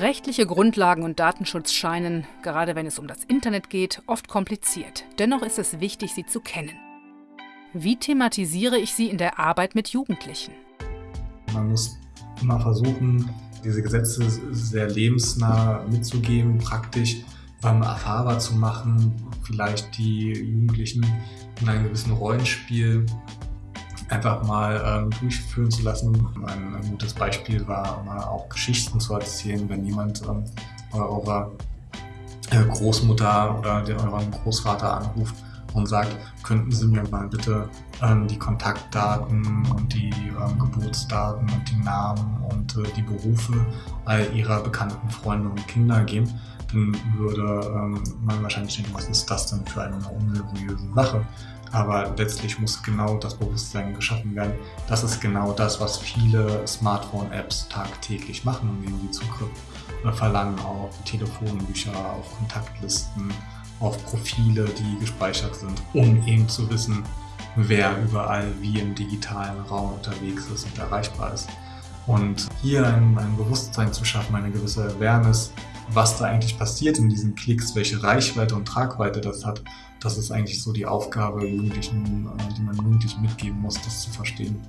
Rechtliche Grundlagen und Datenschutz scheinen, gerade wenn es um das Internet geht, oft kompliziert. Dennoch ist es wichtig, sie zu kennen. Wie thematisiere ich sie in der Arbeit mit Jugendlichen? Man muss immer versuchen, diese Gesetze sehr lebensnah mitzugeben, praktisch ähm, erfahrbar zu machen, vielleicht die Jugendlichen in einem gewissen Rollenspiel einfach mal ähm, durchführen zu lassen. Ein, ein, gutes Beispiel war mal auch Geschichten zu erzählen, wenn jemand ähm, eurer äh, Großmutter oder der, euren Großvater anruft und sagt, könnten Sie mir mal bitte ähm, die Kontaktdaten und die ähm, Geburtsdaten und die Namen und äh, die Berufe all Ihrer bekannten Freunde und Kinder geben, dann würde ähm, man wahrscheinlich denken, was ist das denn für eine unseriöse Sache? Aber letztlich muss genau das Bewusstsein geschaffen werden. Das ist genau das, was viele Smartphone-Apps tagtäglich machen, indem sie Zugriff verlangen auf Telefonbücher, auf Kontaktlisten, auf Profile, die gespeichert sind, um eben zu wissen, wer überall wie im digitalen Raum unterwegs ist und erreichbar ist. Und hier ein, ein Bewusstsein zu schaffen, eine gewisse Awareness, was da eigentlich passiert in diesen Klicks, welche Reichweite und Tragweite das hat, das ist eigentlich so die Aufgabe, Jugendlichen, äh, die man Jugendlichen mitgeben muss, das zu verstehen.